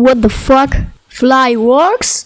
What the fuck? Fly works?